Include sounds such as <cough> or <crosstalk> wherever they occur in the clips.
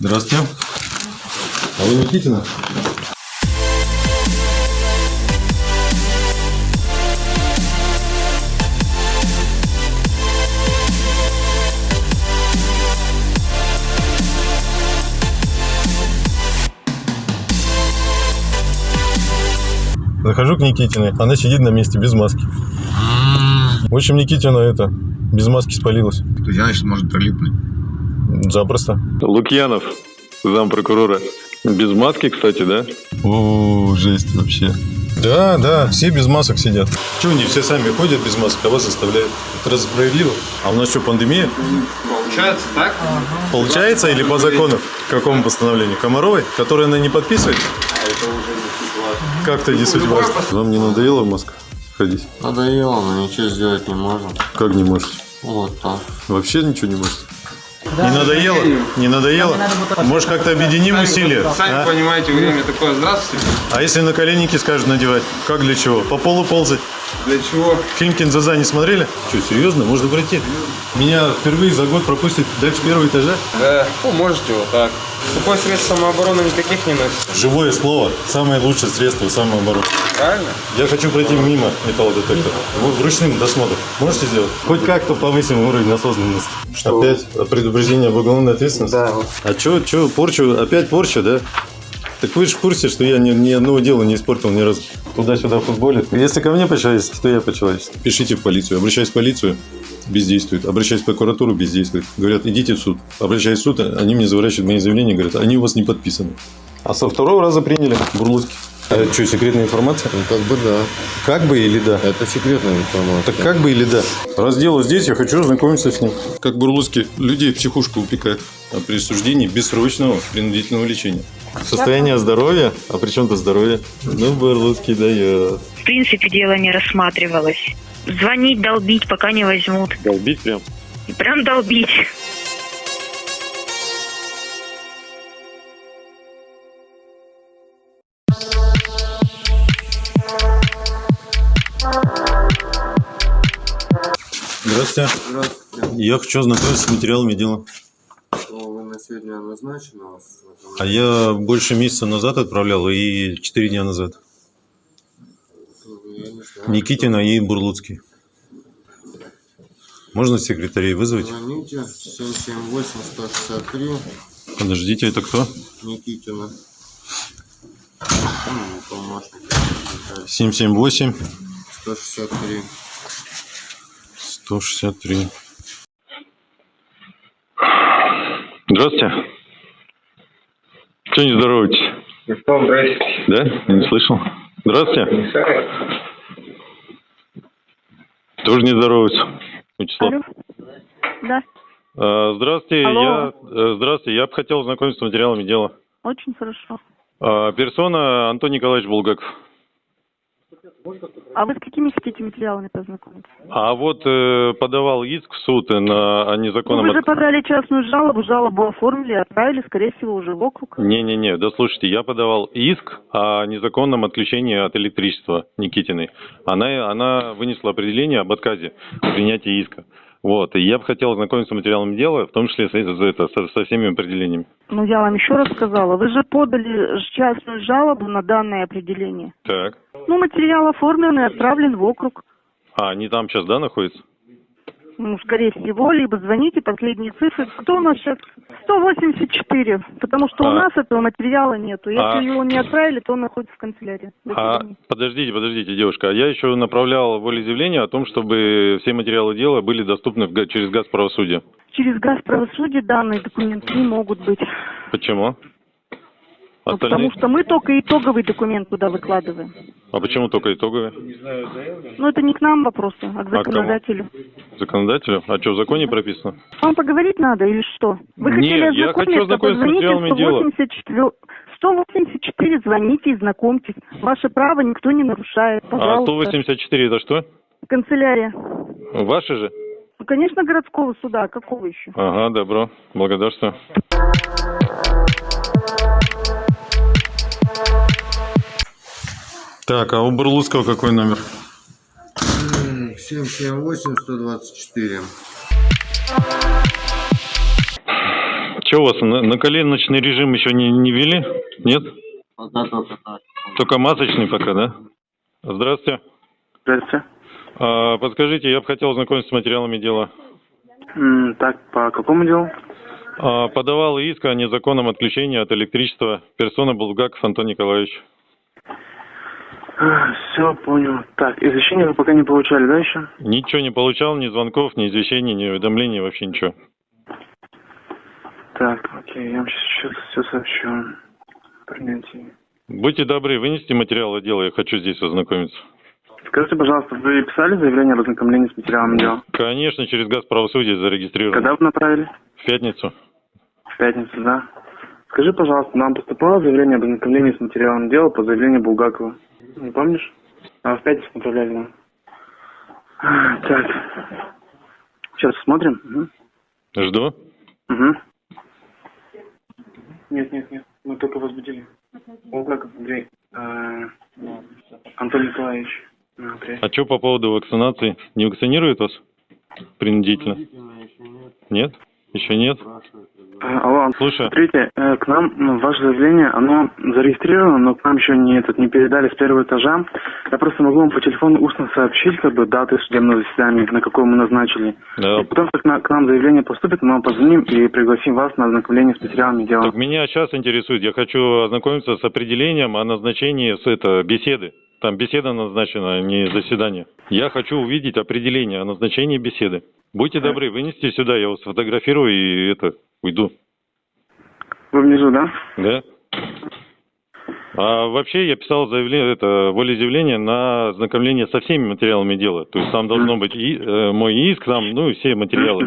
Здравствуйте. А вы Никитина? Захожу к Никитиной, она сидит на месте без маски. В общем, Никитина это, без маски спалилась. То есть, значит, может прилипнуть. Запросто. Лукьянов, зампрокурора. Без маски, кстати, да? О, жесть вообще. Да, да, все без масок сидят. Чего они все сами ходят без масок, а вас заставляют? Это разве справедливо? А у нас что, пандемия? Получается так? Получается или по закону? Какому постановлению? Комаровой, которое она не подписывает? Как-то не суть важно. Вам не надоело в масках ходить? Надоело, но ничего сделать не можем. Как не можете? Вот так. Вообще ничего не можете? Не надоело? Не надоело? Может, как-то объединим усилия? Сами а? понимаете, время такое. Здравствуйте. А если на коленники скажут надевать? Как для чего? По полу ползать? Для чего? Фильм Кинзаза не смотрели? Что, серьезно? Можно пройти? Меня впервые за год пропустят дальше первого этажа? Да. Ну, можете вот так. Сухое средств самообороны никаких не носит. Живое слово – самое лучшее средство самообороны. Правильно? Я хочу пройти мимо металлодетектора. В ручным досмотром. Можете сделать? Хоть как-то повысим уровень осознанности. Что? Опять предупреждение об уголовной ответственности? Да. А чё, чё, порчу, опять порча, да? Так вы же в курсе, что я ни, ни одного дела не испортил ни разу. Туда-сюда футболит. Если ко мне по-человечески, то я по-человечески. Пишите в полицию. Обращаюсь в полицию, бездействует. Обращаюсь в прокуратуру, бездействует. Говорят, идите в суд. Обращаюсь в суд, они мне заворачивают мои заявления, говорят, они у вас не подписаны. А со второго раза приняли Бурлуцкий. А это что, секретная информация? Ну, как бы да. Как бы или да? Это секретная информация. Так как бы или да? Раз дело здесь, я хочу ознакомиться с ним. Как Бурлуцкий людей в психушку упекает о присуждении бессрочного принудительного лечения. Состояние здоровья? А при чем-то здоровье? Ну, Бурлуцкий дает. В принципе, дело не рассматривалось. Звонить, долбить, пока не возьмут. Долбить прям. Прям долбить. Здравствуйте. Здравствуйте. Я хочу ознакомиться с материалами дела. Вы на сегодня назначены? А я больше месяца назад отправлял и 4 дня назад. Никитина и Бурлуцкий. Можно секретарей вызвать? Звоните 778-163. Подождите, это кто? Никитина. 778. 163 сто шестьдесят три. Здравствуйте. Что не здороваетесь? Здравствуйте. Да? Не слышал. Здравствуйте. Не Тоже не здоровается. Вячеслав. Да. А, здравствуйте, Алло. я, э, здравствуйте, я бы хотел знакомиться с материалами дела. Очень хорошо. А, персона Антон Николаевич Булгаков. А вы с какими хотите материалами познакомиться? А вот э, подавал иск в суд на о Ну, незаконном... вы же подали частную жалобу, жалобу оформили, отправили, скорее всего, уже в округ. Не-не-не, да слушайте, я подавал иск о незаконном отключении от электричества Никитиной. Она, она вынесла определение об отказе в принятии иска. Вот, и я бы хотел ознакомиться с материалами дела, в том числе с, с- это, со, со всеми определениями. Ну, я вам еще раз сказала, вы же подали частную жалобу на данное определение. Так. Ну, материал оформлен и отправлен в округ. А, они там сейчас, да, находятся? Ну, скорее всего, либо звоните, последние цифры. Кто у нас сейчас? 184, потому что у А. нас этого материала нету. Если А. его не отправили, то он находится в канцелярии. А, подождите, подождите, девушка, а я еще направлял волеизъявление о том, чтобы все материалы дела были доступны в через газ правосудия. Через газ правосудия данные документы не могут быть. Почему? Ну, Остальные? потому что мы только итоговый документ туда выкладываем. А почему только итоговые? Ну, это не к нам вопросы, а к кому? законодателю. Законодателю? А что, в законе прописано? Вам поговорить надо или что? Вы Нет, хотели я хочу ознакомиться, с материалами дела. 184, 184, звоните и знакомьтесь. Ваше право никто не нарушает, А пожалуйста. 184 это что? Канцелярия. Ваши же? Ну, конечно, городского суда, а какого еще? Ага, добро. Благодарствую. Так, а у Бурлуцкого какой номер? 778-124. Что у вас, на, на коленочный режим еще не, не ввели? Нет? Только масочный пока, да? Здравствуйте. Здравствуйте. А, подскажите, я бы хотел ознакомиться с материалами дела. М, Так, по какому делу? А, подавал иск о незаконном отключении от электричества персона Булгаков Антон Николаевич. Все, понял. Так, извещения вы пока не получали, да, еще? Ничего не получал, ни звонков, ни извещений, ни уведомлений, вообще ничего. Так, окей, я вам сейчас все сообщу. Принятие. Будьте добры, вынести материалы дела, я хочу здесь ознакомиться. Скажите, пожалуйста, вы писали заявление о ознакомлении с материалом дела? Конечно, через газ правосудия зарегистрирован. Когда вы направили? В пятницу. В пятницу, да? Скажи, пожалуйста, нам поступало заявление об ознакомлении с материалом дела по заявлению Булгакова? Не помнишь? А в пятницу направляли нам. Так. Сейчас смотрим. Угу. Жду. Угу. Нет, нет, нет. Мы только возбудили. Булгаков Андрей. э, Антон Николаевич. А. А что по поводу вакцинации? Не вакцинируют вас? Принудительно? Нет? Еще нет? А, Алло, Слушаю. смотрите, э, к нам ваше заявление, оно зарегистрировано, но к нам еще не, этот, не передали с первого этажа. Я просто могу вам по телефону устно сообщить, как бы, даты судебного заседания, на какое мы назначили. Да. И потом, как на- к нам заявление поступит, мы вам позвоним и пригласим вас на ознакомление с материалами дела. Так меня сейчас интересует, я хочу ознакомиться с определением о назначении с это, беседы. Там беседа назначена, а не заседание. Я хочу увидеть определение о назначении беседы. Будьте добры, вынести сюда, я вас сфотографирую и это, уйду. Вы внизу, да? Да? А вообще я писал заявление, это волеизъявление на ознакомление со всеми материалами дела. То есть там должно быть и, э, мой иск, там, ну и все материалы.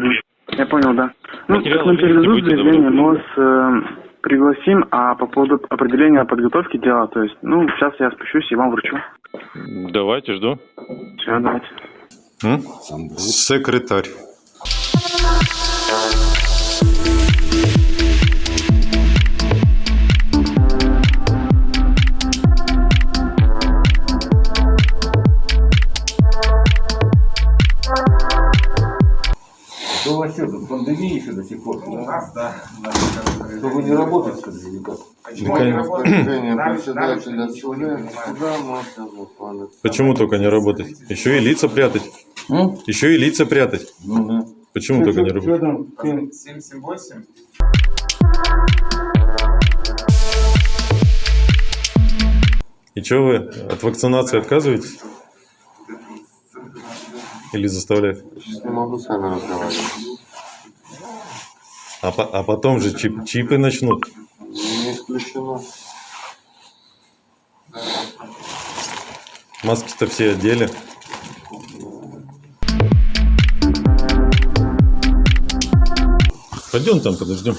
Я понял, да. Ну, Материалы вынести передадут заявление, мы вас э, пригласим, а по поводу определения подготовки дела, то есть, ну, сейчас я спущусь и вам вручу. Давайте, жду. Все, давайте. М? Секретарь. Что у вас что, тут пандемия еще до сих пор? У нас, да. Что вы не работаете, что ли, или как? Распоряжение председателя суда, суда можно выполнить. Почему только не работать? Еще и лица прятать. М? Еще и лица прятать. Ну да. Почему только не работать? там? 778? И что вы от вакцинации отказываетесь? Или заставляют? Сейчас не могу с вами разговаривать. А, по- а потом же чип- чипы начнут. Не исключено. Маски-то все одели. Пойдем там подождем.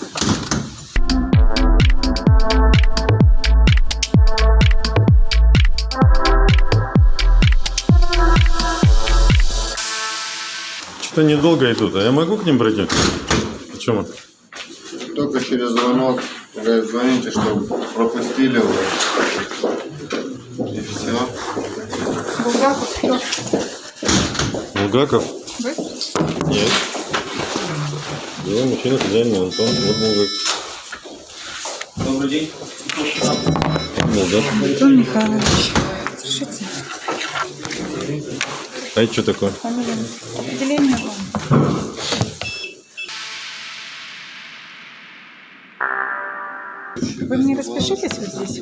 Что-то недолго идут, а я могу к ним пройти? Почему? Только через звонок. Говорят, звоните, чтобы пропустили вы. И все. Булгаков, кто? Булгаков? Вы? Нет. Дело мужчина хозяин Антон. Вот Булгаков. Добрый день. Булгаков. Антон Михайлович. Слушайте, А это что такое?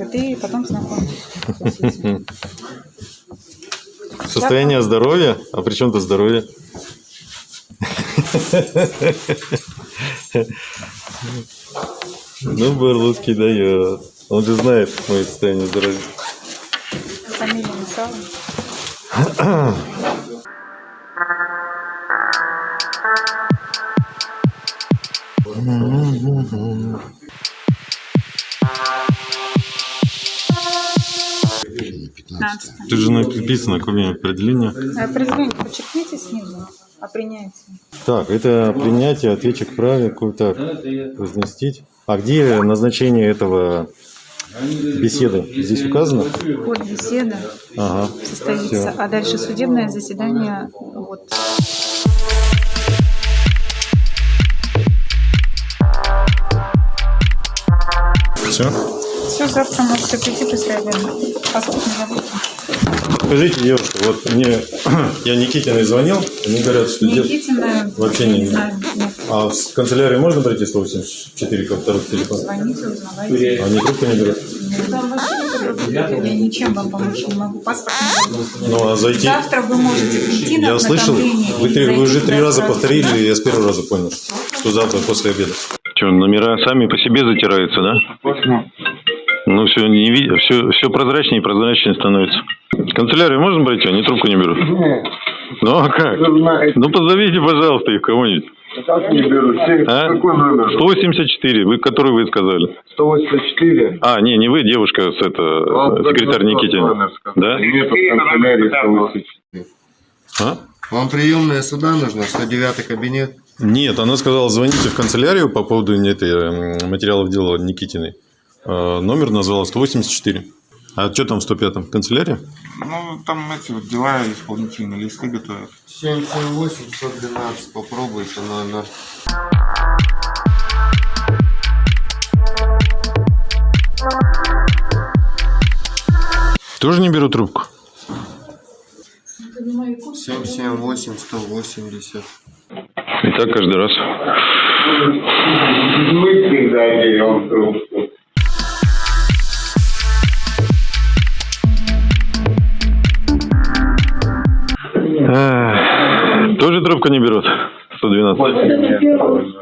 А цветы, и потом знакомьтесь. Состояние здоровья? А при чем-то здоровье? Ну, Барлуцкий дает. Он же знает мое состояние здоровья. Фамилия написала? Mm-hmm. <clears throat> <clears throat> 15. Тут же написано кроме определения. А определение подчеркните снизу а о принятии. Так, это принятие, ответчик праве, какой-то разместить. А где назначение этого беседы? Здесь указано? Вот беседа ага. состоится, Все. а дальше судебное заседание. Вот. Все? Все, завтра можете прийти быстрее время. Паспорт не забудьте. Скажите, девушка, вот мне <clears throat> я Никитиной звонил, они говорят, что Никитина, Вообще я не- не знаю. Нет. А в канцелярию можно пройти 184 ко второй телефон? Звоните, узнавайте. Они трубку не берут. Я ничем вам помочь не могу. Паспорт не. Ну, а зайти... Завтра вы можете прийти на Я слышал, вы, три- вы уже три раза повторили, и я с первого раза понял, что завтра после обеда. Что, номера сами по себе затираются, да? Ну, все, не ви- все, все прозрачнее и прозрачнее становится. В канцелярию можно пройти? Они трубку не берут. Ну, а как? Ну, позовите, пожалуйста, их кого-нибудь. Как не беру? А? Какой номер? 184, вы, который вы сказали. 184. А, не, не вы, девушка, с это, секретарь Никитина. Да? Нет, в канцелярии 184. А? Вам приемная суда нужна? 109 кабинет? Нет, она сказала, звоните в канцелярию по поводу этой, м, материалов дела Никитиной. Э, Номер назвала 184. А что там в 105-м? Канцелярия? Ну, там эти вот дела исполнительные листы готовят. 778 112. Попробуйте номер. Тоже не беру трубку? 778 180. И так каждый раз. Мы всегда берем трубку. Тоже трубку не берут? 112.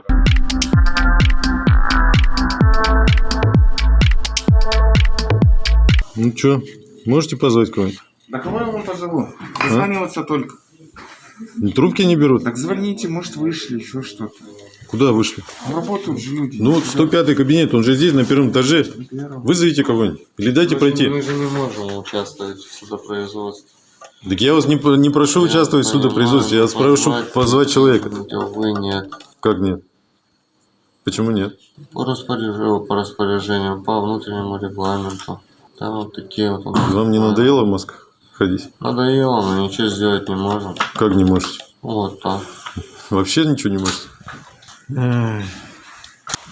Ну что, можете позвать кого-нибудь? Да кого я вам позову? Дозваниваться только. Трубки не берут? Так звоните, может вышли, еще что-то. Куда вышли? Ну, Работают же люди. Ну вот 105 кабинет, он же здесь, на первом этаже. Вызовите кого-нибудь. Или дайте Мы же- пройти. Мы же не можем участвовать в судопроизводстве. Так я вас не, не прошу участвовать в судопроизводстве, я понимаю, прошу позвать- человека. Вы нет. Как нет? Почему нет? По распоряжению, по распоряжению, по внутреннему регламенту. Там вот такие вот. Вам не надоело в масках ходить? Надоело, но ничего сделать не можем. Как не можете? Вот так. Вообще ничего не можете?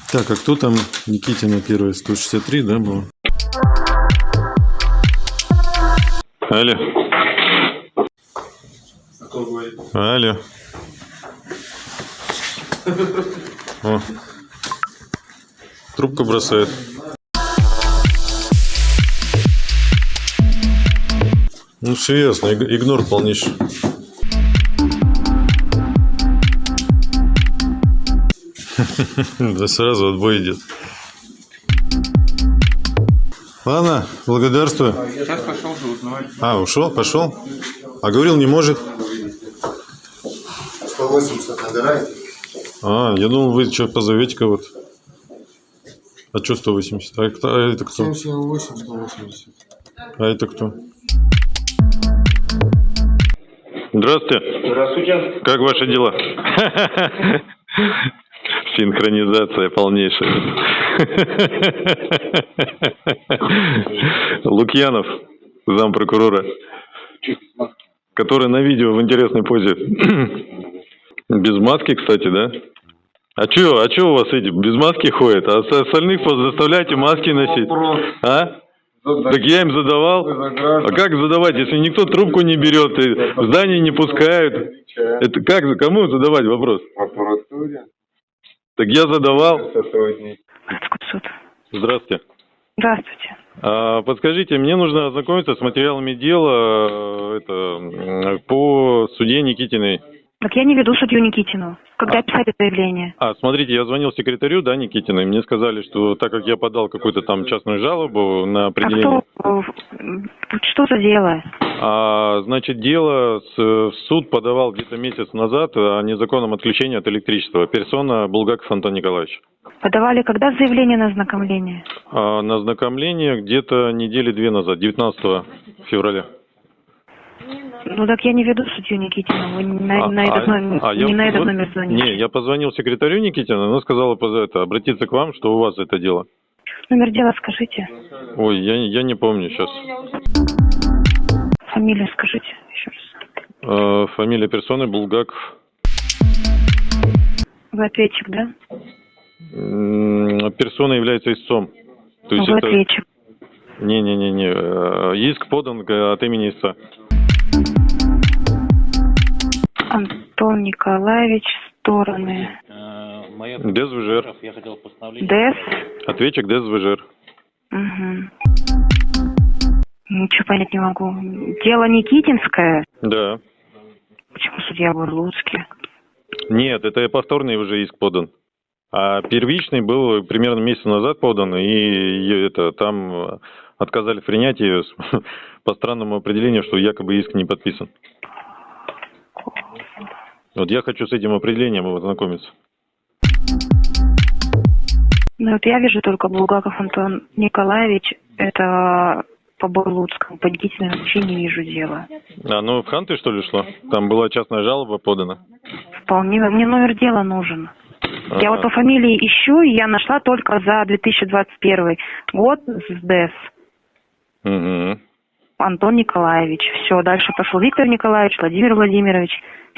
Так, а кто там Никитина первая? 163, да, было? Алло. Алло. О. Трубку бросает. Ну, все ясно, иг- игнор полнейший. <laughs> Да сразу отбой идет. Ладно, благодарствую. Сейчас пошел же узнавать. А, ушел, пошел? А говорил, не может. 180 набираете? А, я думал, вы что, позовете кого-то. А что 180? А, кто- а это кто? 778 180. А это кто? Здравствуйте. Здравствуйте. Как ваши дела? Синхронизация полнейшая. Лукьянов, зампрокурора, который на видео в интересной позе. Без маски, кстати, да? А чё, а чё у вас эти без маски ходят? А с- остальных заставляйте маски носить? А? Так я им задавал. А как задавать, если никто трубку не берет, и в здание не пускают? Это как, кому задавать вопрос? Аппаратуре. Так я задавал. Здравствуйте. Здравствуйте. А, подскажите, мне нужно ознакомиться с материалами дела э, это, по суде Никитиной. Так я не веду судью Никитину. Когда писали заявление? А, смотрите, я звонил секретарю, да, Никитиной, мне сказали, что так как я подал какую-то там частную жалобу на А определение... кто? э, Что за дело? А, значит, дело с, в суд подавал где-то месяц назад о незаконном отключении от электричества. Персона Булгаков Антон Николаевич. Подавали когда заявление на ознакомление? А, на ознакомление где-то недели две назад, 19 февраля. Ну так я не веду судью Никитину. Вы не на, А- на этот а- номер, а я не на этот вот- номер звоните. Не, я позвонил секретарю Никитина, она сказала это, обратиться к вам, что у вас это дело. Номер дела скажите. Ой, я, я не помню сейчас. Фамилию скажите еще раз. фамилия персоны Булгаков. Вы ответчик, да? М, Персона является истцом. То есть Вы это... ответчик. Не-не-не-не. э, Иск подан э, от имени истца. Антон Николаевич, стороны. ДСВЖР. ДЭС. Ответчик ДСВЖР. Угу. Ничего понять не могу. Дело Никитинское. Да. Почему судья Бурлуцкий? Нет, это повторный уже иск подан. А первичный был примерно месяц назад подан, и это там э, отказали в принятии <laughs> по странному определению, что якобы иск не подписан. Вот я хочу с этим определением ознакомиться. Ну вот я вижу только Булгаков Антон Николаевич. Это по Бурлуцкому. По длительному вообще не вижу дела. А, ну в Ханты что ли шло? Там была частная жалоба подана. Вполне. Мне номер дела нужен. Я вот по фамилии ищу, и я нашла только за 2021 год с ДЭС. Угу. Антон Николаевич. Все, дальше пошел Виктор Николаевич, Владимир Владимирович.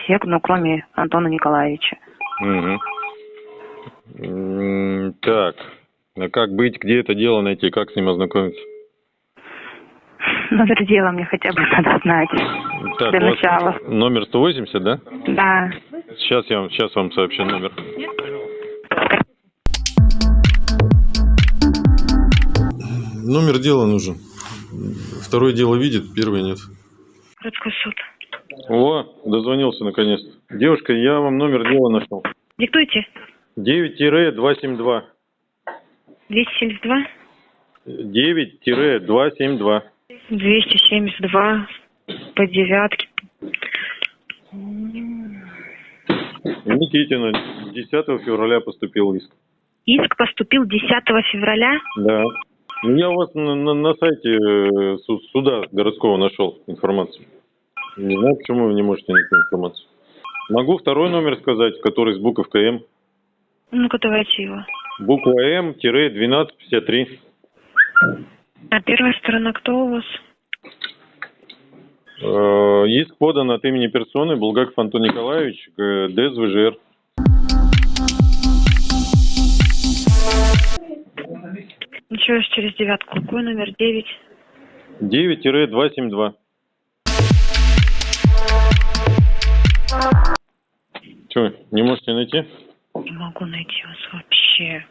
Все, ну, кроме Антона Николаевича. М, Так, а как быть, где это дело найти, как с ним ознакомиться? Номер дела мне хотя бы надо знать. Так, Для начала. номер 180, да? Да. Сейчас я вам, сейчас вам сообщу номер. Номер дела нужен. Второе дело видит, первое нет. Городской суд. О, дозвонился наконец-то. Девушка, я вам номер дела нашел. Диктуйте. 9-272. 272 9-272. 272 по девятке. Никитина, 10 февраля поступил иск. Иск поступил 10 февраля. Да. Я у вас на, на- на сайте э, су- суда городского нашел информацию. Не знаю, почему вы не можете найти информацию. Могу второй номер сказать, который с буковкой М. Ну-ка, давайте его. Буква М-1253. А первая сторона кто у вас? Э, Иск подан от имени персоны Булгаков Антон Николаевич, ДСВЖР. Еще через девятку. Какой номер? Девять. 9-272. Че, не можете найти? Не могу найти вас вообще.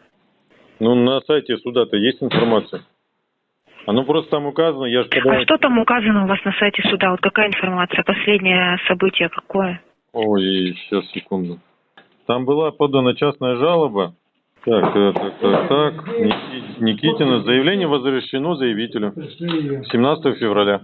Ну, на сайте суда-то есть информация. Оно просто там указано, я же А что там указано у вас на сайте суда? Вот какая информация? Последнее событие какое? Ой, сейчас, секунду. Там была подана частная жалоба. Так, так, так, так, так. Ники- Никитина. Заявление возвращено заявителю. 17 февраля.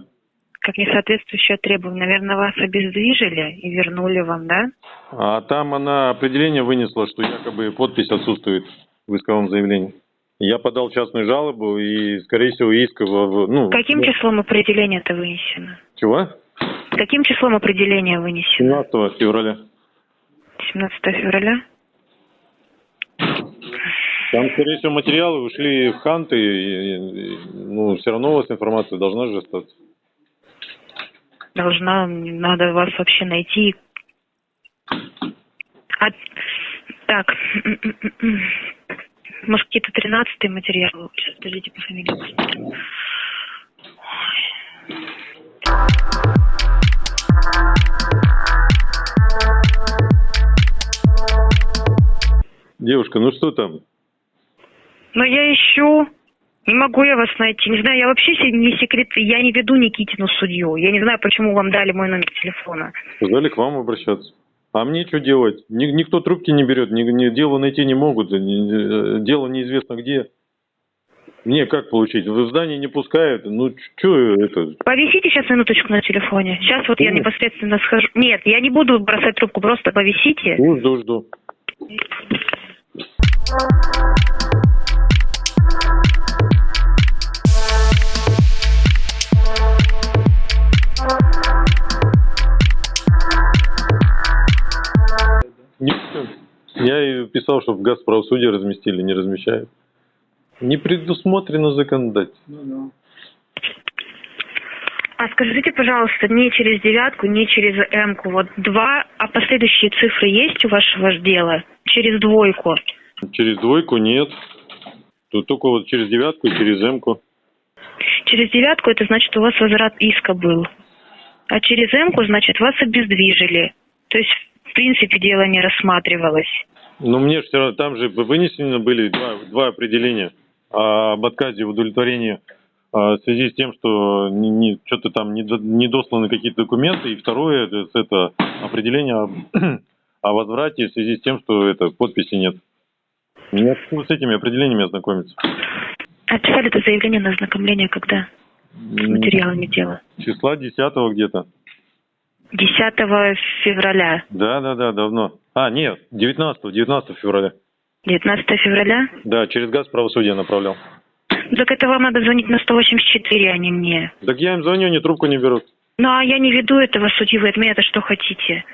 Как несоответствующее требованию. Наверное, вас обездвижили и вернули вам, да? А там она определение вынесла, что якобы подпись отсутствует в исковом заявлении. Я подал частную жалобу и, скорее всего, иск... в- Ну, Каким числом определение это вынесено? Чего? Каким числом определение вынесено? 17 февраля. 17 февраля? Там, скорее всего, материалы ушли в Ханты, и, и, ну, все равно у вас информация должна же остаться. Должна, надо вас вообще найти. А, так, <clears throat> может, какие-то тринадцатые материалы? Сейчас, подождите, по фамилии. Девушка, ну что там? Но я ищу. Не могу я вас найти. Не знаю, я вообще не секрет, я не веду Никитину судью. Я не знаю, почему вам дали мой номер телефона. Сказали к вам обращаться. А мне что делать? Ни- никто трубки не берет, ни, ни- дело найти не могут, ни- э, дело неизвестно где. Мне как получить? В здание не пускают. Ну, что это? Повисите сейчас минуточку на телефоне. Сейчас вот я Нет. непосредственно схожу. Нет, я не буду бросать трубку, просто повисите. Ну, жду, жду. Я и писал, что в Газправсуде разместили, не размещают. Не предусмотрено законодательством. А скажите, пожалуйста, не через девятку, не через М-ку. Вот два, а последующие цифры есть у вашего дела? Через двойку. Через двойку нет. Тут только вот через девятку и через М-ку. Через девятку это значит, у вас возврат иска был. А через М-ку, значит, вас обездвижили. То есть, принципе, дело не рассматривалось. Но мне все равно, там же вынесены были два, два определения об отказе в удовлетворении а, в связи с тем, что не, не- что-то там не, не досланы какие-то документы, и второе это, это определение об- <clears throat> о возврате в связи с тем, что это подписи нет. Мне с этими определениями ознакомиться. Отписали это заявление на ознакомление когда? С материалами дела. Числа 10 где-то. 10 февраля. Да, да, да, давно. А, нет, 19, 19 февраля. 19 февраля? Да, через газ правосудия направлял. Так это вам надо звонить на 184, а не мне. Так я им звоню, они трубку не берут. Ну, а я не веду этого судью, вы от меня-то что хотите?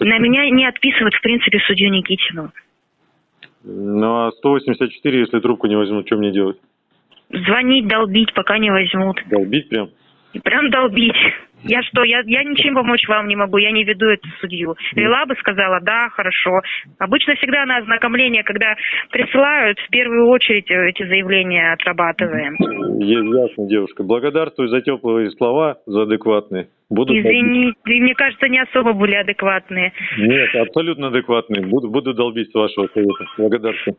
На меня не отписывают, в принципе, судью Никитину. Ну, а 184, если трубку не возьмут, что мне делать? Звонить, долбить, пока не возьмут. Долбить прям? Прям долбить. Я что, я, я ничем помочь вам не могу, я не веду эту судью. Вела бы, сказала, да, хорошо. Обычно всегда на ознакомление, когда присылают, в первую очередь э, эти заявления отрабатываем. Ясно, девушка. Благодарствую за теплые слова, за адекватные. Буду Извини, вы, мне кажется, не особо были адекватные. Нет, абсолютно адекватные. Буду, буду долбить вашего совета. Благодарствую.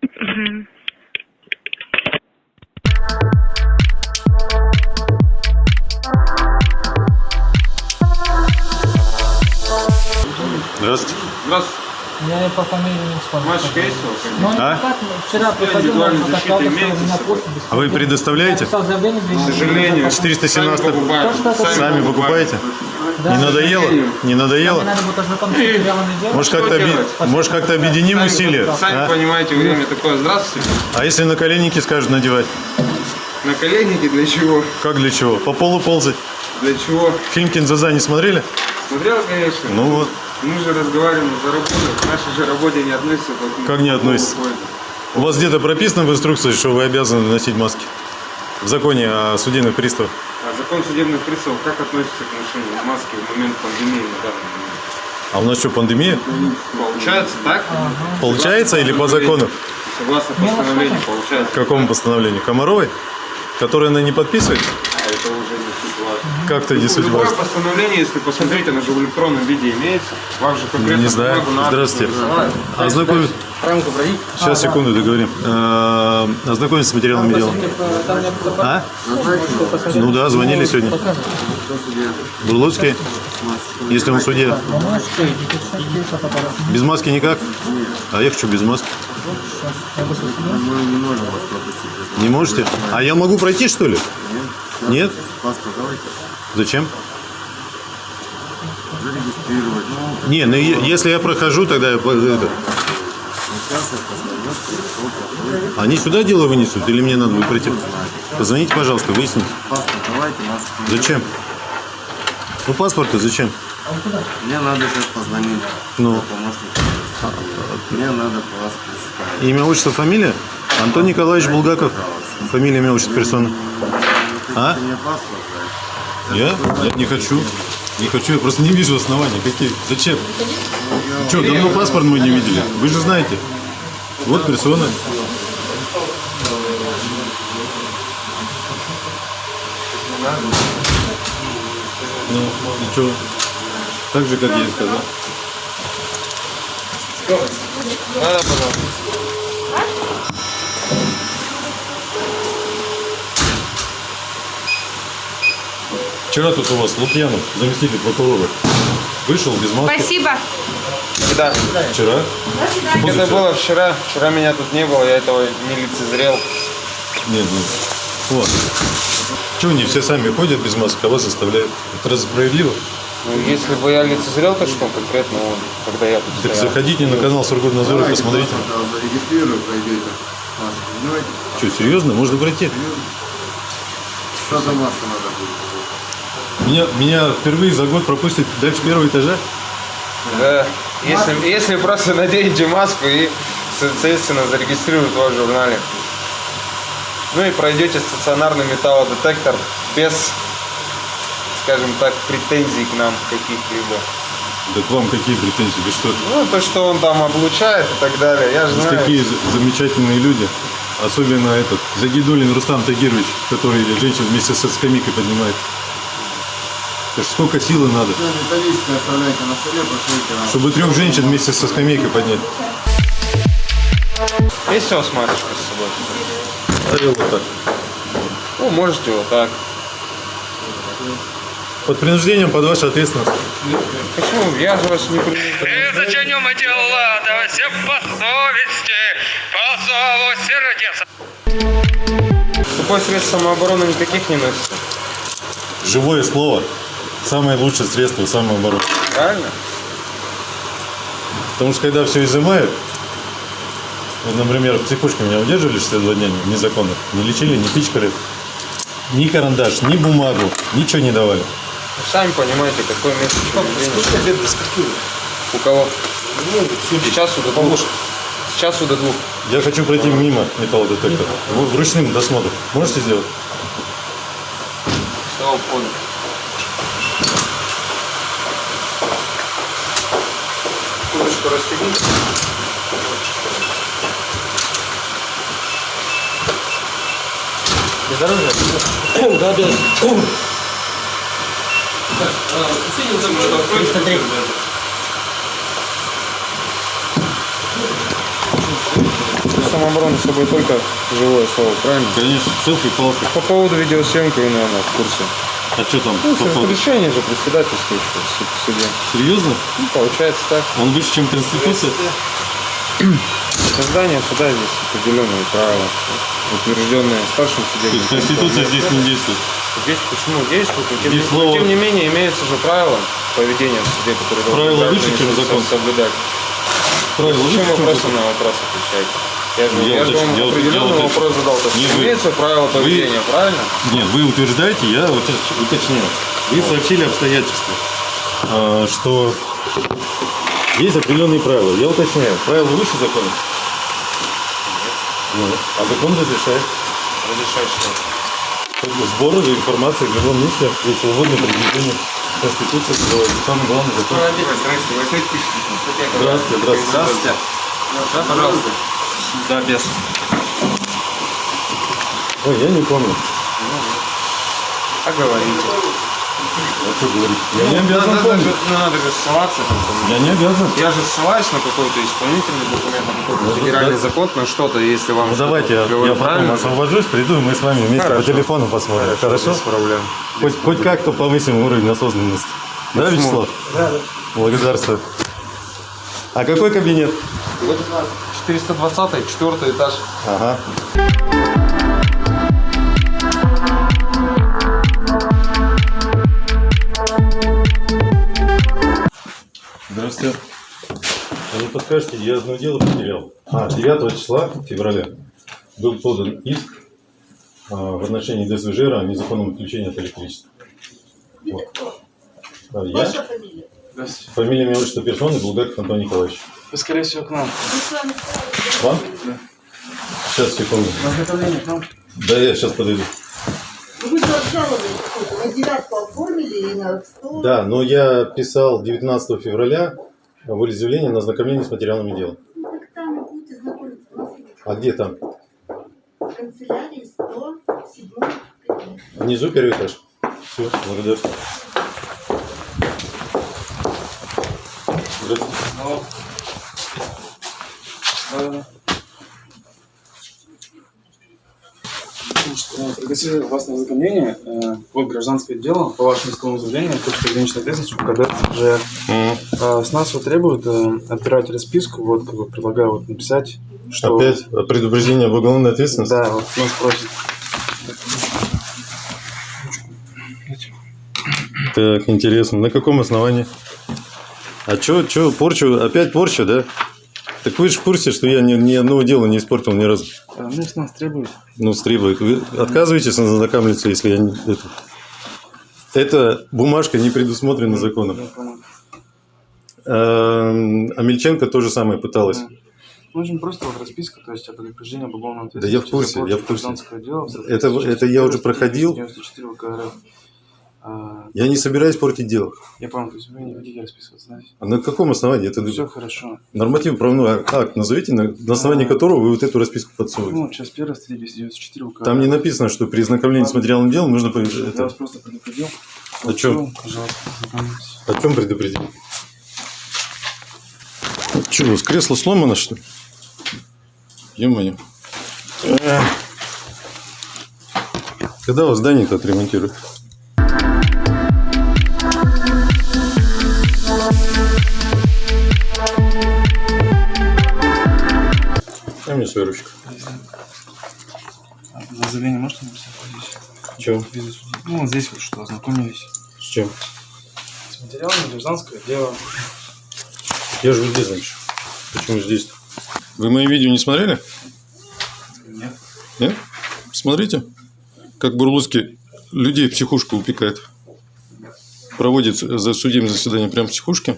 Здравствуйте. Здравствуйте. Я по фамилии не вспомню. Мальчик есть у вас? Ну, А? как вчера приходил, индивидуальной он защиты сказал, что у имеется меня с собой? почта без А вы предоставляете? К сожалению, 417 сами покупаете? Да. Не надоело? Не надоело? надо будет. Может как-то, оби- может как-то объединим Сами- усилия? Сами а? понимаете, время такое. Здравствуйте. А если на коленники скажут надевать? На коленники для чего? Как для чего? По полу ползать? Для чего? Фильм «Кинзаза» не смотрели? Смотрел, конечно. Ну вот. Мы же разговариваем за работу. К нашей же работе не относится. поэтому Как не относится? У вас где-то прописано в инструкции, что вы обязаны носить маски? В законе о судебных приставах. А закон судебных приставов как относится к ношению маски в момент пандемии на данный момент? А у нас что, пандемия? Получается так? Получается или по закону? Согласно постановлению получается. Какому постановлению? Комаровой? Которое она не подписывает? А это уже не суть важно. Как-то не суть Любое важно. постановление, если посмотреть, оно же в электронном виде имеется. Вам же конкретно Не знаю. надо. Здравствуйте. Ознакомь... Сейчас, секунду, договорим. Э, Ознакомиться с материалами дела. А? Ну да, звонили сегодня. Бурлуцкий? Если он в суде. Без маски никак? А я хочу без маски. Не можете? А я могу пройти, что ли? Нет? Зачем? Не, ну е- если я прохожу, тогда я... по- это- Они сюда дело вынесут или мне надо будет пройти? Позвоните, пожалуйста, выясните. Зачем? Ну, паспорты зачем? Мне надо сейчас позвонить Ну. Мне надо вас представить. имя, отчество, фамилия? Антон Николаевич Булгаков. Фамилия, имя, отчество, персона. А? Я? Я не хочу. Не хочу, я просто не вижу оснований. Какие? Зачем? Что, давно паспорт мой не видели? Вы же знаете. Вот персона. Ну, и что? Так же, как я и сказал. Да, пожалуйста. Вчера тут у вас Лукьянов, заместитель прокурора, вышел без маски. Спасибо. Да. Вчера? Это было вчера. Вчера меня тут не было, я этого не лицезрел. Нет, нет. Вот. Чего не все сами ходят без масок, а вас заставляют? Это разве справедливо? Ну, если бы я лицезрел, то что конкретно он, когда я тут Так стоял? заходите на канал Сургутнадзора и посмотрите. Зарегистрирую, пройдете. Маски? Что, серьезно? Можно пройти? Что за маска надо? Меня, меня впервые за год пропустят дальше первого этажа? Да. Если, если просто наденете маску и, соответственно, зарегистрируют вас в журнале. Ну и пройдете стационарный металлодетектор без, скажем так, претензий к нам каких-либо. Да к вам какие претензии? Вы что? Ну, то, что он там облучает и так далее. Я же знаю. такие за- замечательные люди. Особенно этот, Загидулин Рустам Тагирович, который женщин вместе со скамейкой поднимает. Это ж сколько силы надо, Металлическое оставляйте на столе, пошлите. чтобы трех женщин вместе со скамейкой поднять. Есть у вас матушка с собой? А я вот так. Ну, можете вот так. Под принуждением, под вашу ответственность. Почему? Я же вас не принуждаю. Зачинем дела, да все по совести, по зову сердец. Сухое средство самообороны никаких не носится. Живое слово – самое лучшее средство самообороны. Правильно? Потому что когда все изымают, вот, например, в психушке меня удерживали 62 дня незаконно, не лечили, не пичкали, ни карандаш, ни бумагу, ничего не давали. Вы Сами понимаете, место преступления. У кого? С часу до двух. С часу до двух. Я хочу пройти мимо металлодетектора. Вручным досмотром. Можете сделать? Все, понял. Курочку расстегните. <coughs> Да, без. 303. Самооборона с собой только живое слово, правильно? Конечно, селфи, палки. По поводу видеосъемки вы, наверное, в курсе. А что там? Ну, по решение же председательствующего в суд- в суде. Серьезно? Ну, получается так. Он выше, чем Конституция? Создание суда здесь определенные правила, утвержденные старшим То судебным. есть Конституция здесь не действует. Здесь почему действует, но тем, Здесь не- слово- тем не менее имеются же правила поведения в суде, которые должны Правила выше, чем закон. соблюдать. Правила выше, чем вопросы закон? на вопрос отвечаете? Я же, я же вам определенный вопрос задал. То есть Не, вы- имеются правила поведения, правильно? Нет, вы утверждаете, я вот сейчас уточняю. Вы сообщили обстоятельства, а, что есть определенные правила. Я уточняю, правила выше закона? Ну, а закон разрешает. Разрешать что? Сбор информации в любом месте и свободное передвижение. Конституция называется самый главный закон. Здравствуйте, здравствуйте. Да, пожалуйста. Да, без. Ой, я не помню. А говорите. А что говорить? Я не Ну, обязан надо, помнить. же- ну, надо же ссылаться. Я не обязан. Я же ссылаюсь на какой-то исполнительный документ, на какой-то федеральный да. закон, на что-то, если вам Ну давайте я, я потом освобожусь, приду, и мы с вами вместе Хорошо. по телефону посмотрим. Хорошо? Без проблем. Хоть, хоть как-то повысим уровень осознанности. Да, Почему? Вячеслав? Да, Благодарствую. А какой кабинет? 420 четвертый этаж. Ага. Здравствуйте. А не подскажете, я одно дело потерял. А, 9 числа февраля был подан иск а, в отношении ДСВЖР о незаконном отключении от электричества. Вот. А, я? фамилия? Фамилия, имя, отчество персоны Булгаков Антон Николаевич. Вы, скорее всего, к нам. Вам? Сейчас, секунду. На изготовление к нам. Да, я сейчас подойду. Вы же обжаловали какую-то, на девятку оформили и на 100. Да, но я писал 19 февраля волеизъявление на ознакомление с материалами дела. Ну, так там и будете знакомиться. А где там? в канцелярии 107 кабинет. Внизу первый этаж. Все, благодарю. Здравствуйте. Значит, э, Пригласили вас на ознакомление. э, Вот гражданское дело по вашему исковому заявлению, точка ограниченной ответственности УКД СЖР. Э, С нас вот требуют э, отбирать расписку, вот как бы предлагаю вот написать, что... Опять предупреждение об уголовной ответственности? Да, вот нас просят. Так, интересно. На каком основании? А чё, чё, порчу, опять порча, да? Так вы же в курсе, что я ни, ни одного дела не испортил ни разу. Э, Ну, с нас требуют. Ну, стребует. Вы отказываетесь ознакомиться, если я не... Это, эта бумажка не предусмотрена законом. Я понял. Эм, Амельченко то же самое пыталась. Нужен просто вот расписка, то есть о предупреждении об уголовной Да я в ответственности. курсе, я в курсе. дела Это, с это я уже проходил. 94 ВК РФ. А, Я не собираюсь портить дело. я понял, то есть вы не хотите расписываться, да? А на каком основании? Это Все хорошо. норматив правовой акт назовите, на, на основании которого вы вот эту расписку подсовываете. Ну, часть первая, статья 294 УК. Там не написано, что при ознакомлении с материалом дела нужно... Я Это, вас просто предупредил. о чем? Пожалуйста. О чем предупредил? Что, у вас кресло сломано, что ли? Ё-моё. Эх. Когда вас здание-то отремонтируют? Дай мне свою ручку. А, За заявление можете написать здесь? Чего? Ну, вот здесь вот что, ознакомились. С чем? С материалами гражданское дело. Я же везде значит. Почему здесь? Вы мои видео не смотрели? Нет. Нет? Смотрите, как Бурлуцкий людей в психушку упекает. Проводит за судебное заседание прямо в психушке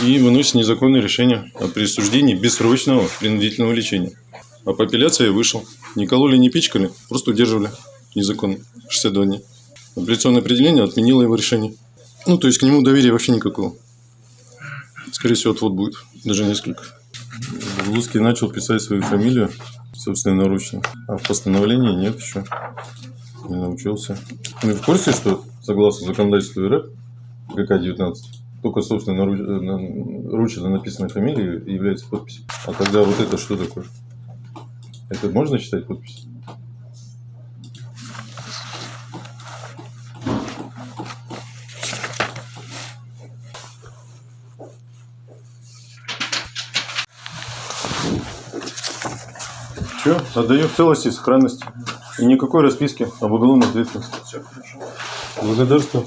и выносит незаконное решение о присуждении бессрочного принудительного лечения. А по апелляции вышел. Не кололи, не пичкали, просто удерживали незаконно 62 дня. Апелляционное определение отменило его решение. Ну, то есть к нему доверия вообще никакого. Скорее всего, отвод будет. Даже несколько. Бурлуцкий начал писать свою фамилию собственноручно. А в постановлении нет еще. Не научился. Вы в курсе, что согласно законодательству РФ, ГК-19, только собственно ручно написанной фамилией является подпись. А тогда вот это что такое? Это можно считать подпись? Все, отдаю в целости и сохранности. И никакой расписки об уголовной ответственности. Все хорошо. Благодарствую.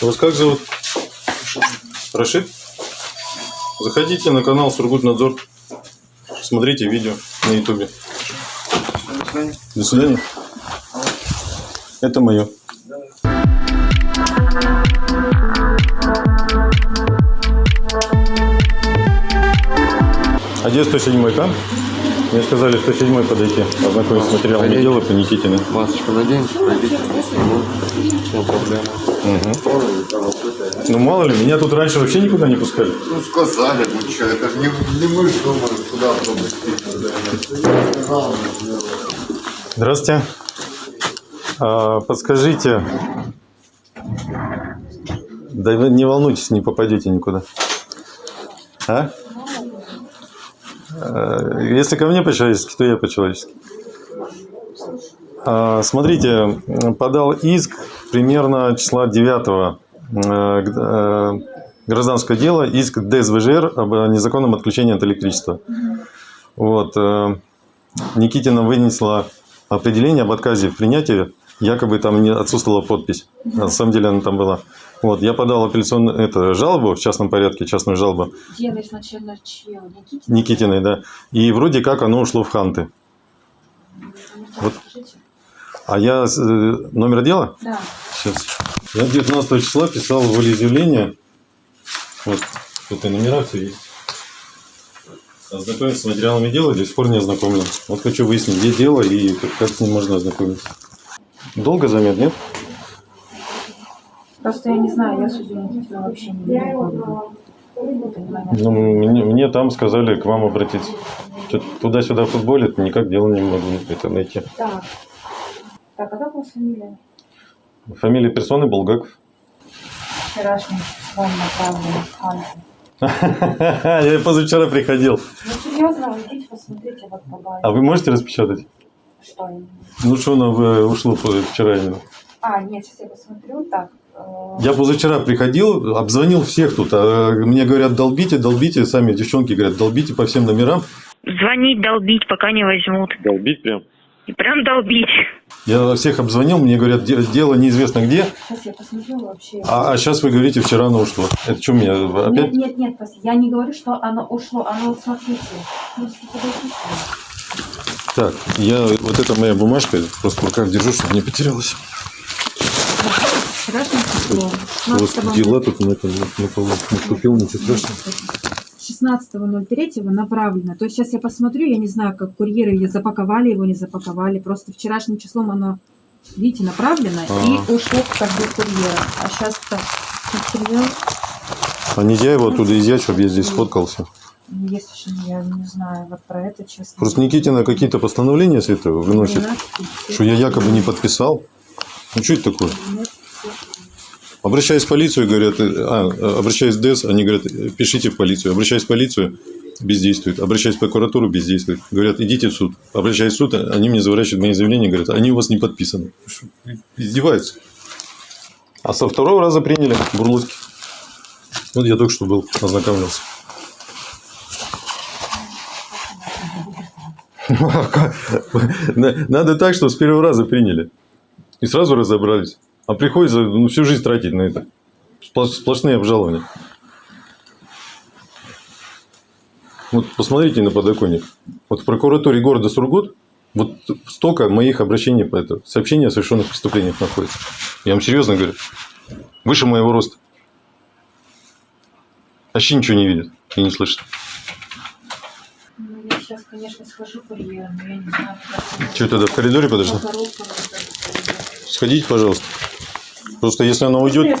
Вас как зовут? Рашид? Заходите на канал Сургутнадзор. Смотрите видео на ютубе. До свидания. До свидания. Это мое. А где 107 там? Мне сказали 107 подойти, ознакомиться с материалами дела по Никитиной. Масочку наденьте, пройдите. Все проблема. Ну мало ли, меня тут раньше вообще никуда не пускали. Ну сказали, ну что, это же не, не мы же думаем, куда пропустить. Здравствуйте. А, подскажите, да вы не волнуйтесь, не попадете никуда. А? А, Если ко мне по-человечески, то я по-человечески. А, Смотрите, подал иск примерно числа 9 гражданское дело, иск ДСВЖР об незаконном отключении от электричества. Вот. э, Никитина вынесла определение об отказе в принятии, якобы там не отсутствовала подпись. На самом деле она там была. Вот, я подал апелляционную это, жалобу в частном порядке, частную жалобу Дело изначально чье? Никитина? Никитиной, да. И вроде как оно ушло в ханты. Вот. А я э, номер дела? Да. Сейчас. Я 19 числа писал волеизъявление. Вот, тут и номера все есть. Ознакомиться с материалами дела, до сих пор не ознакомлен. Вот хочу выяснить, где дело и как, как с ним можно ознакомиться. Долго займет, нет? Просто я не знаю, я Никитина вообще не знакома. Ну, мне, мне там сказали к вам обратиться. Туда-сюда футболит, никак дело не могу это найти. Так. Так, а как у вас фамилия? Фамилия персоны Булгаков. Вчерашним числом направлена в Ханты. Я позавчера приходил. Ну, серьезно, идите посмотрите вот по А вы можете распечатать? Что именно? Ну что оно э, ушло вчера именно? А, нет, сейчас я посмотрю. Так, э, Я позавчера приходил, обзвонил всех тут. а мне говорят, долбите, долбите. Сами девчонки говорят, долбите по всем номерам. Звонить, долбить, пока не возьмут. Долбить прям? И прям долбить. Я всех обзвонил, мне говорят, де- дело неизвестно где. сейчас я посмотрю вообще. А, а сейчас вы говорите, вчера оно ушло. Это что меня Нет, опять? нет, нет, пос- я не говорю, что оно ушло, оно, вот смотрите. Так, я вот эта моя бумажка, просто в руках держу, чтобы не потерялась. У вас дела тут на этом на полу наступил, ничего страшного. 16.03 направлено. То есть сейчас я посмотрю, я не знаю, как курьеры или запаковали его, не запаковали. Просто вчерашним числом оно видите, направлено Ага. и ушло как бы курьера. А сейчас-то материал, А нельзя его оттуда изъять, чтобы я здесь сфоткался? ну, если же я не знаю, вот про это, честно. Просто Никитина какие-то постановления святого выносит, что я якобы не подписал. Ну что это такое? Обращаясь в полицию, говорят, а, обращаясь в ДЭС, они говорят, пишите в полицию. Обращаясь в полицию, бездействует. Обращаясь в прокуратуру, бездействует. Говорят, идите в суд. Обращаясь в суд, они мне заворачивают мои заявления, говорят, они у вас не подписаны. Издеваются. А со второго раза приняли бурлуки. Вот я только что был, ознакомился. <laughs> Надо так, что с первого раза приняли. И сразу разобрались. А приходится ну, всю жизнь тратить на это. Сплош- Сплошные обжалования. Вот посмотрите на подоконник. Вот в прокуратуре города Сургут вот столько моих обращений по этому. Сообщения о совершенных преступлениях находится. Я вам серьезно говорю. Выше моего роста. Вообще ничего не видит и не слышит. Ну, я сейчас, конечно, схожу курьера, но я не знаю, как Что тогда в коридоре подожди? Сходите, пожалуйста. Просто если она уйдет...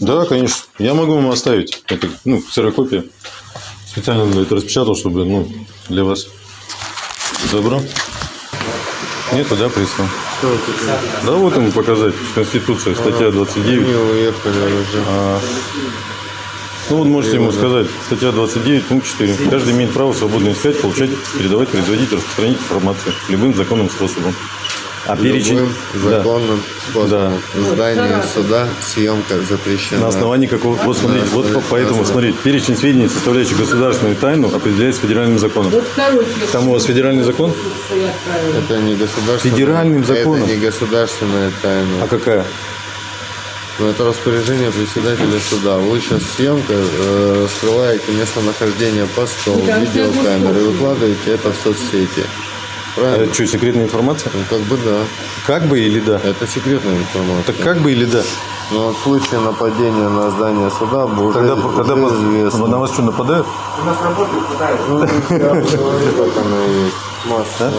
Да, конечно. Я могу вам оставить. Это, ну, ксерокопия. Специально это распечатал, чтобы, ну, для вас. Добро? Нету, да, пристава? Да, вот ему показать. Конституция, статья 29. Не уехали уже. А, ну, вот можете ему сказать, статья 29, пункт 4. Каждый имеет право свободно искать, получать, передавать, производить, распространить информацию любым законным способом. А перечень... Любым Да. законным способом. В здании суда съемка запрещена. На основании какого... Вот смотрите, вот по- поэтому, смотрите, перечень сведений, составляющих государственную тайну, определяется федеральным законом. Там у вас федеральный закон? Это не государственная. Федеральным законом. Это не государственная тайна. А какая? Ну, это распоряжение председателя суда. Вы сейчас съемка э, раскрываете местонахождение постов, видеокамеры, выкладываете это в соцсети. Правильно? Это что, секретная информация? Ну, как бы да. Как бы или да? Это секретная информация. Так как бы или да? Но в случае нападения на здание суда уже, Тогда, уже тогда известно. на вас что, нападают? У нас работает Ну, я говорю, как оно и есть. Масса.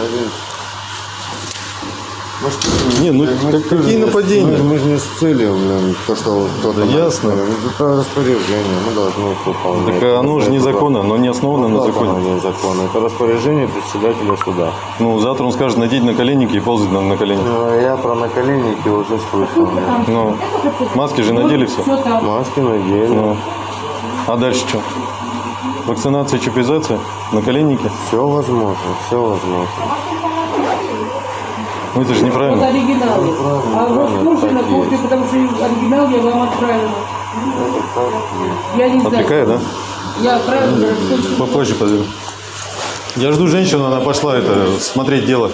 Может, Не, ну мы- как- мы какие нападения? Мы, мы же не с целью, блин, то, что кто-то... Да ясно. сказал. Это распоряжение, мы должны выполнять. Так а оно же незаконно, оно не основано на как законе. оно незаконно? Это распоряжение председателя суда. Ну, завтра он скажет надеть на коленники и ползать на, на коленях. Ну, я про наколенники уже слышал. да. Ну, маски же надели все. Маски надели. Ну, а дальше что? Вакцинация, чипизация, наколенники? Все возможно, все возможно. Ну, это же Вот неправильно. оригиналы. А у вас можно на копии, потому что оригинал я вам отправила. Я не знаю. Отвлекает, да? Я отправила. сколько- Попозже подойду. Я жду женщину, она пошла это смотреть дело.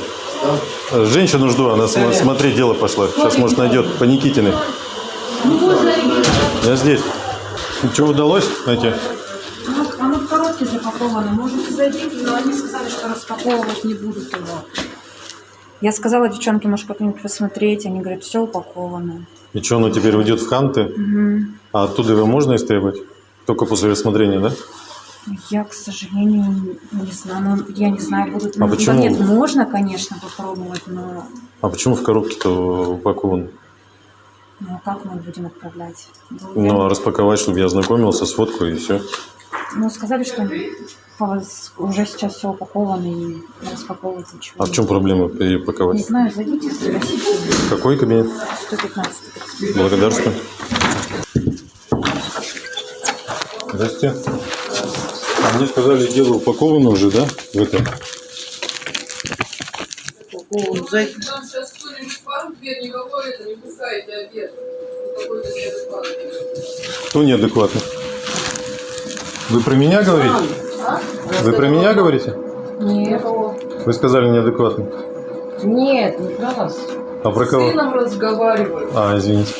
Женщину жду, она см- смотреть дело пошла. Сейчас, может, найдет по Никитиной. Ну вот оригинал. Я здесь. Что удалось найти? Ну, оно в коробке запаковано. Можете зайти, но они сказали, что распаковывать не будут его. Я сказала девчонке, может, как-нибудь посмотреть. Они говорят, все упаковано. И что, оно теперь уйдет в канты? Мгм. А оттуда его можно истребовать? Только после рассмотрения, да? Я, к сожалению, не знаю. Ну, я не знаю, будут... А почему? Нет, можно, конечно, попробовать, но А почему в коробке-то упакован? ну, а как мы будем отправлять? Ну, а распаковать, чтобы я ознакомился с фоткой и все. Ну, сказали, что уже сейчас все упаковано и распаковывать ничего. А в чем проблема ее Не знаю, зайдите, спросите. Какой кабинет? 115. Благодарствую. Здрасте. А мне сказали, дело упаковано уже, да? В это. Нам сейчас кто-нибудь пару дверь никакой это не пускаете обед. Кто неадекватный? Вы про меня говорите? Вы про меня говорите? Нет. Вы сказали неадекватный. Нет, не про вас. А про С кого? сыном разговариваю. А, извините.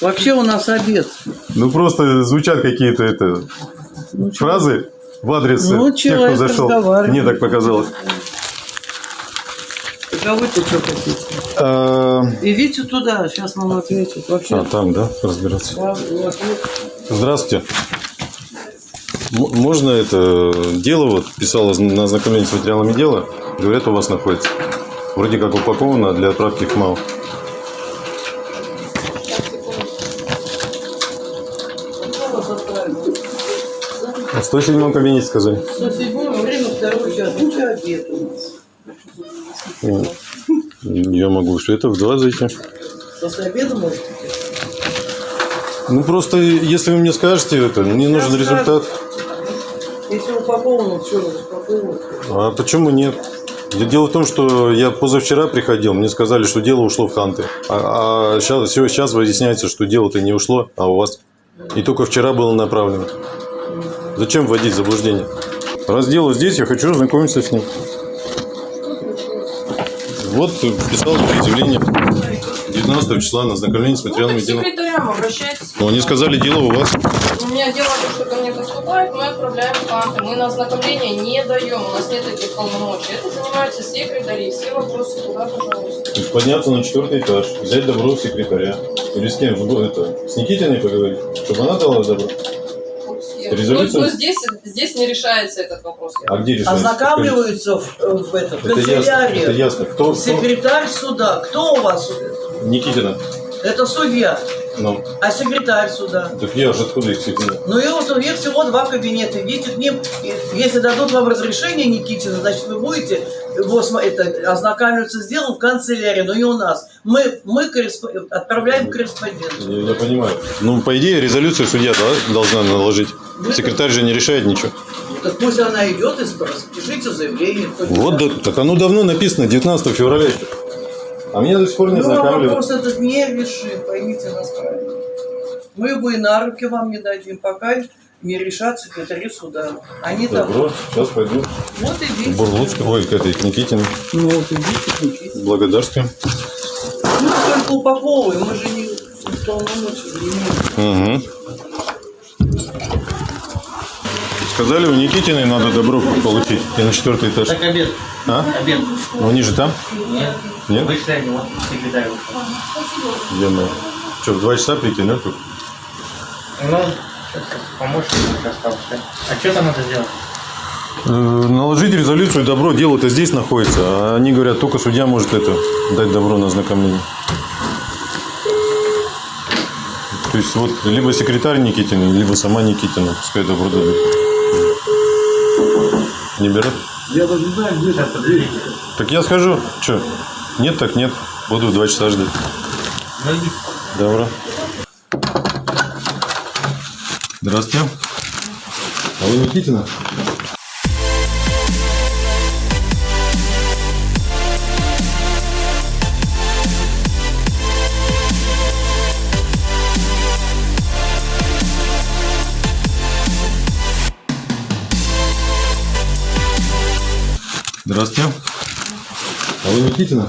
Вообще у нас обед. Ну просто звучат какие-то это фразы в адрес Ну, тех, кто человек зашел. Мне так показалось. А вы-то что хотите? А, Идите туда, сейчас вам ответят. Вообще. а, там, да, разбираться. Да. Здравствуйте. Можно это дело, вот писала на ознакомление с материалами дела, говорят, у вас находится. Вроде как упаковано для отправки в МАУ. Отправил? В 107 кабинете сказали. 107 время второй час. Ну, что обед у нас? Ну, Я могу что это в два зайти. После обеда можете? Ну просто, если вы мне скажете это, мне нужен скажу. результат. Если упаковано, что упаковано? А почему нет? Дело в том, что я позавчера приходил, мне сказали, что дело ушло в Ханты. А, сейчас, сейчас выясняется, что дело-то не ушло, а у вас. И только вчера было направлено. Зачем вводить в заблуждение? Раз дело здесь, я хочу ознакомиться с ним. Вот писал заявление 19 числа на ознакомление с материалами К дела. секретарям обращайтесь. Ну, они сказали, дело у вас. У меня дело, то, что ко мне поступает, мы отправляем в канты. Мы на ознакомление не даем, у нас нет таких полномочий. Это занимаются секретари. Все вопросы туда, пожалуйста. То есть подняться на четвертый этаж, взять добро у секретаря. Или с кем? Это, с Никитиной поговорить, чтобы она дала добро. Резолюция? Но, но здесь, здесь не решается этот вопрос. А где решается? Ознакомливаются в, в этом, Это ясно, канцелярии. это ясно. Кто, кто? Секретарь суда. Кто у вас? Никитина. Это судья. Ну, А секретарь суда? так я же откуда их знаю? Ну и вот у них всего два кабинета. Идите к ним. Если дадут вам разрешение, Никитина, значит, вы будете вот, это, ознакомиться с делом в канцелярии, но и у нас. Мы, мы корреспо- отправляем корреспонденцию. Я, понимаю. Ну, по идее, резолюцию судья да, должна наложить. Секретарь же не решает ничего. Так пусть она идет и. Пишите заявление. Вот, да, так оно давно написано, 19 февраля. А меня до сих пор не Ну, а вопрос этот не решим, поймите нас правильно. Мы его и на руки вам не дадим, пока не решат секретари суда. Они там... Добро, сейчас пойду. Вот идите. В Бурлуцкую, ой, к этой, к Никитиной. Ну вот идите, идите. Благодарствуем. Мы только упаковываем, мы же не полномочия не имеем. Угу. Сказали, у Никитиной надо добро получить. И на четвертый этаж. Так обед. А? Обед. Ну, они же там? Нет. Нет? Они, вот секретарь вышел. Я Что, в два часа прийти, тут? Ну, помощник остался. А что там надо сделать? Э, Наложить резолюцию добро, дело-то здесь находится, а они говорят, только судья может это дать добро на ознакомление. То есть вот либо секретарь Никитина, либо сама Никитина, пускай добро дадут. Не берут? Я даже не знаю, где это дверь. Так я скажу, что? Нет, так нет. Буду в два часа ждать. Добро. Здравствуйте. А вы Никитина? Здравствуйте. А вы Никитина?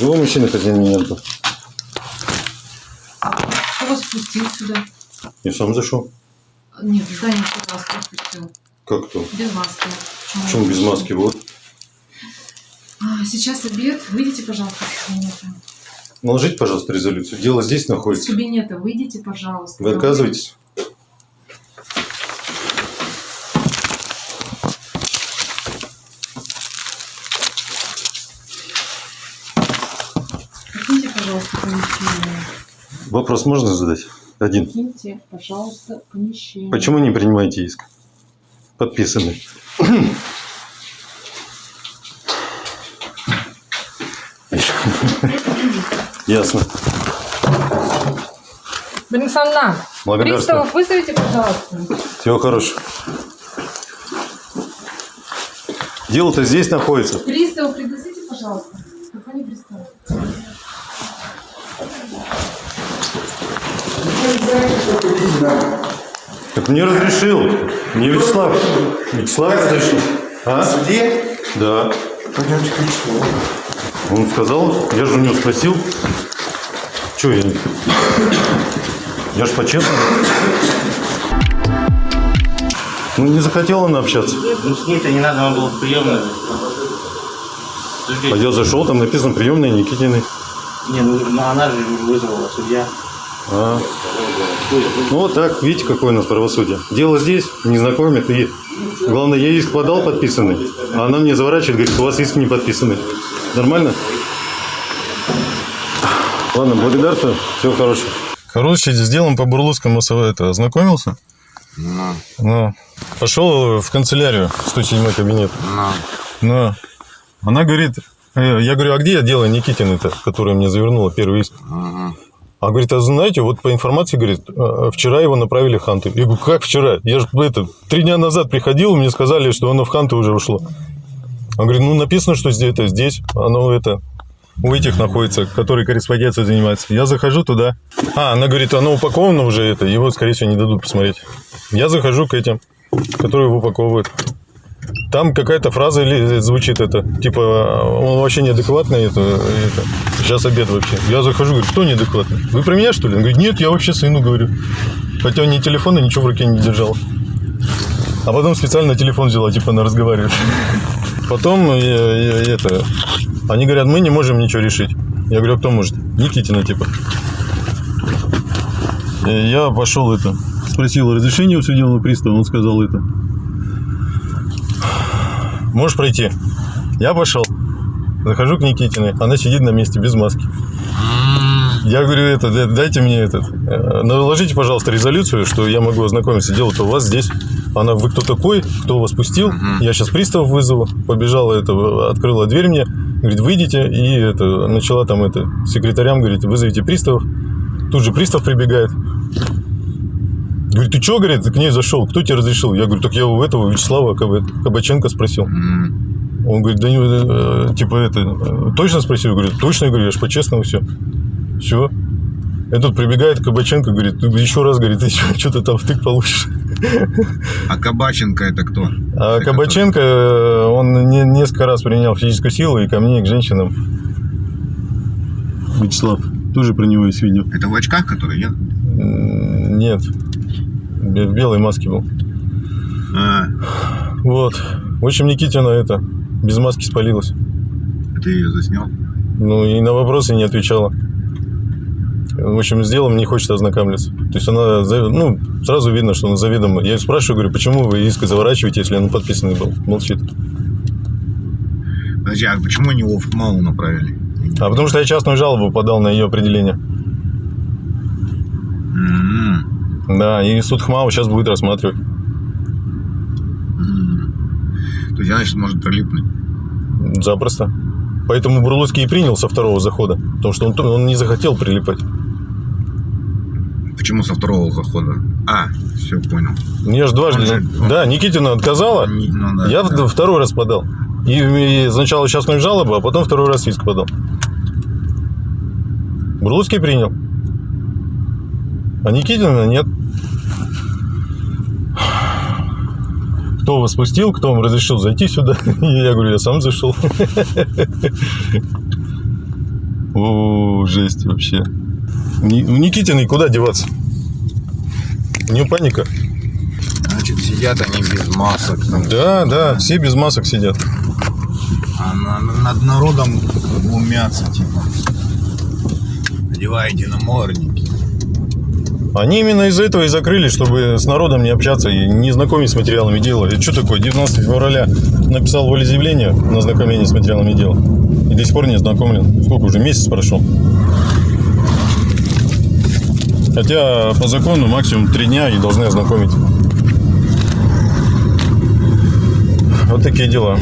Живой мужчина хозяин. Кто вас пустил сюда? Я сам зашел. Нет, в здание кто вас пустил? Как то? Без маски. Почему без маски? Вот. А, сейчас обед. Выйдите, пожалуйста, из кабинета. Наложите, пожалуйста, резолюцию. Дело здесь Из находится. кабинета выйдите, пожалуйста. Вы отказываетесь? Покиньте, пожалуйста, помещение. Вопрос можно задать? Один. Покиньте, пожалуйста, помещение. Почему не принимаете иск? Подписанный. Ясно. Благодарствую. приставов вызовите, пожалуйста. Всего хорошего. Дело-то здесь находится. Приставов пригласите, пожалуйста. Так мне разрешил. Мне Вячеслав. Вячеслав разрешил. А? Суде? Да. Пойдемте к Вячеславу. Он сказал, я же у него спросил. Че я? Я ж по-честному. Ну, не захотела она общаться. Ну с ней-то не надо, он был в приемной. А я зашел, там написано приемная Никитиной. Не, ну, она же вызвала, судья. А. Ну вот так, видите, какое у нас правосудие. Дело здесь, не знакомит, и главное, я иск подал подписанный, а она мне заворачивает, говорит, у вас иск не подписанный. Нормально? Ладно, благодарствую, всего хорошего. Короче, с делом по Бурлуцкому это ознакомился? Ну. Пошел в канцелярию, 107 кабинет. Ну. Она говорит, э, я говорю, а где я дело Никитин-то, которая мне завернула первый иск? А говорит, а знаете, вот по информации, говорит, э, вчера его направили в Ханты. Я говорю, как вчера? Я же это, три дня назад приходил, мне сказали, что оно в Ханты уже ушло. Он говорит, ну написано, что здесь, это здесь, оно это, у этих находится, которые корреспонденцией занимаются. Я захожу туда. А, она говорит, оно упаковано уже, это, его, скорее всего, не дадут посмотреть. Я захожу к этим, которые его упаковывают. Там какая-то фраза или звучит это, типа, он вообще неадекватный, это, это, сейчас обед вообще. Я захожу, говорю, кто неадекватный? Вы про меня, что ли? Он говорит, нет, я вообще сыну говорю. Хотя он ни телефона, ничего в руке не держал. А потом специально телефон взяла, типа, она разговаривает. Потом э, э, это, они говорят, мы не можем ничего решить. Я говорю, а кто может? Никитина, типа. И я пошел это, спросил разрешение у судебного пристава, он сказал это. Можешь пройти. Я пошел. Захожу к Никитиной, она сидит на месте без маски. Я говорю, это, да- дайте мне этот, э, наложите, пожалуйста, резолюцию, что я могу ознакомиться. Дело-то у вас здесь. Она, вы кто такой, кто вас пустил? Я сейчас приставов вызову. Побежала, это, открыла дверь мне, говорит, выйдите. И это, начала там это, секретарям, говорит, вызовите приставов. Тут же пристав прибегает. Говорит, ты что, говорит, к ней зашел? Кто тебе разрешил? Я говорю, так я у этого Вячеслава Каб- Кабаченко спросил. Он говорит, да не, э, типа это, э, точно спросил? Я говорю, точно, я говорю, я же по-честному все. Все. Этот прибегает Кабаченко, говорит, «Ты еще раз, говорит, ты <laughs> что ты там втык получишь. А Кабаченко это кто? А Кабаченко, э, он не- несколько раз применял физическую силу и ко мне, и к женщинам. Вячеслав, тоже про него есть видео. Это в очках, который, нет? М, Нет. В белой маске был. А, Вот. В общем, Никитина это без маски спалилась. ты ее заснял? Ну и на вопросы не отвечала. В общем, с делом не хочет ознакомиться. То есть она, ну, сразу видно, что она заведомо. Я спрашиваю, говорю, почему вы иск заворачиваете, если он подписанный был? Молчит. Подожди, а почему они его в КМАУ направили? А потому что я частную жалобу подал на ее определение. Да, и суд ХМАУ сейчас будет рассматривать. То есть, значит, может прилипнуть. Запросто. Поэтому Бурлуцкий и принял со второго захода. Потому что он, он не захотел прилипать. Почему со второго захода? А, все, понял. Я же дважды... Он же- Да, Никитина отказала. ну да, я в- второй раз подал. И, и сначала частную жалобу, а потом второй раз иск подал. Бурлуцкий принял. А Никитина нет. Кто вас пустил, кто вам разрешил зайти сюда? <laughs> Я говорю, я сам зашел. <laughs> О, жесть вообще. У Никитиной куда деваться? У нее паника. Значит, сидят они без масок. там. Да, да, все без масок сидят. А на- на- над народом глумятся, типа. Одевайте намордники. Они именно из-за этого и закрыли, чтобы с народом не общаться и не знакомить с материалами дела. И что такое? 19 февраля написал волеизъявление на знакомление с материалами дела. И до сих пор не ознакомлен. Сколько уже? Месяц прошел. Хотя по закону максимум три дня и должны ознакомить. Вот такие дела.